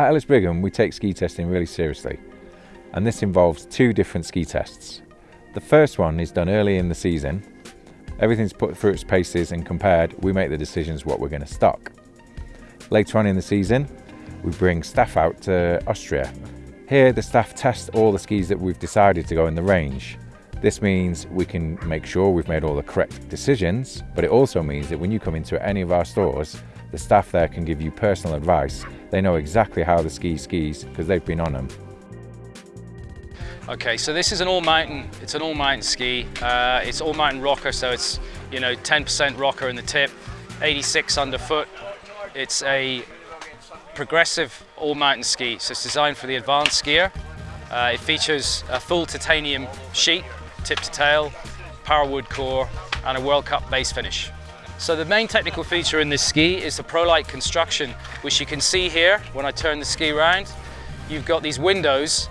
At Ellis Brigham, we take ski testing really seriously, and this involves two different ski tests. The first one is done early in the season. Everything's put through its paces and compared, we make the decisions what we're going to stock. Later on in the season, we bring staff out to Austria. Here, the staff test all the skis that we've decided to go in the range. This means we can make sure we've made all the correct decisions, but it also means that when you come into any of our stores, the staff there can give you personal advice. They know exactly how the ski skis because they've been on them. Okay, so this is an all-mountain, it's an all-mountain ski. Uh, it's all-mountain rocker, so it's, you know, 10% rocker in the tip, 86 underfoot. It's a progressive all-mountain ski, so it's designed for the advanced skier. Uh, it features a full titanium sheet, tip to tail, power wood core, and a World Cup base finish. So the main technical feature in this ski is the Prolite construction, which you can see here when I turn the ski around. You've got these windows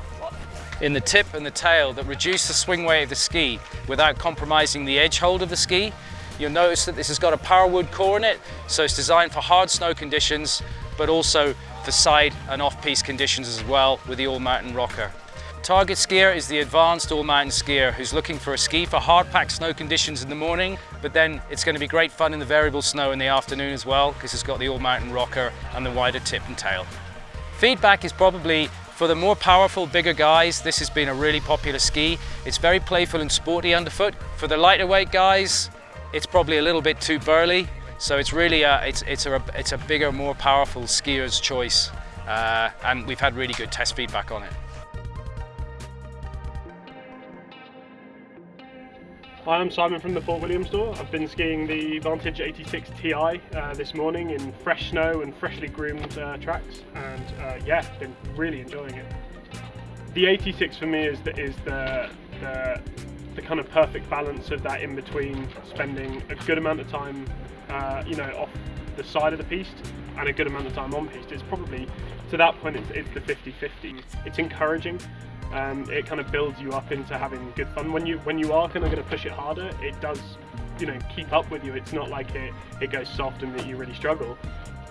in the tip and the tail that reduce the swing weight of the ski without compromising the edge hold of the ski. You'll notice that this has got a power wood core in it, so it's designed for hard snow conditions, but also for side and off-piste conditions as well with the all-mountain rocker. Target skier is the advanced all-mountain skier who's looking for a ski for hard-packed snow conditions in the morning, but then it's going to be great fun in the variable snow in the afternoon as well because it's got the all-mountain rocker and the wider tip and tail. Feedback is probably for the more powerful, bigger guys, this has been a really popular ski. It's very playful and sporty underfoot. For the lighter weight guys, it's probably a little bit too burly. So it's really a, it's, it's a, it's a bigger, more powerful skier's choice. Uh, and we've had really good test feedback on it. Hi, I'm Simon from the Fort William store. I've been skiing the Vantage 86 Ti uh, this morning in fresh snow and freshly groomed uh, tracks, and uh, yeah, been really enjoying it. The 86 for me is the, is the, the, the kind of perfect balance of that in between spending a good amount of time, uh, you know, off the side of the piste and a good amount of time on piste. It's probably to that point it's, it's the 50-50. It's encouraging um, it kind of builds you up into having good fun. When you when you are kind of going to push it harder, it does you know keep up with you. It's not like it it goes soft and that you really struggle.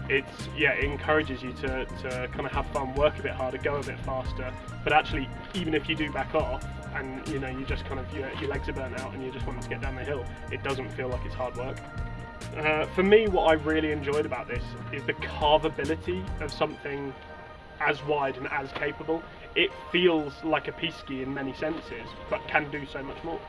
It's yeah, it encourages you to, to kind of have fun, work a bit harder, go a bit faster. But actually, even if you do back off and you know you just kind of your, your legs are burnt out and you just want to get down the hill, it doesn't feel like it's hard work. Uh, for me, what I really enjoyed about this is the carvability of something as wide and as capable. It feels like a ski in many senses, but can do so much more.